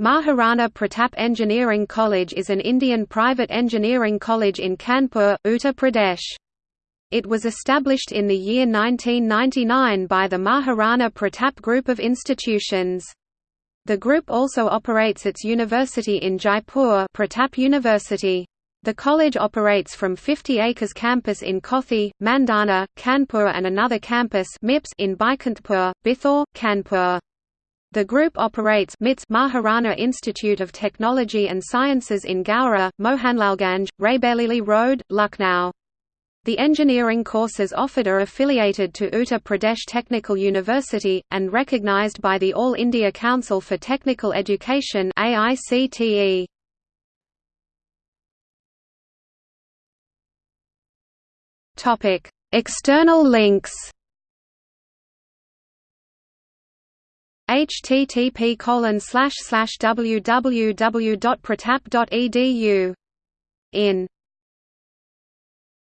Maharana Pratap Engineering College is an Indian private engineering college in Kanpur, Uttar Pradesh. It was established in the year 1999 by the Maharana Pratap Group of institutions. The group also operates its university in Jaipur Pratap University. The college operates from 50 acres campus in Kothi, Mandhana, Kanpur and another campus in Baikunthpur, Bithoor, Kanpur. The group operates MITS Maharana Institute of Technology and Sciences in Gowra, Mohanlalganj, Raebareli Road, Lucknow. The engineering courses offered are affiliated to Uttar Pradesh Technical University, and recognized by the All India Council for Technical Education External links http www.pratap.edu in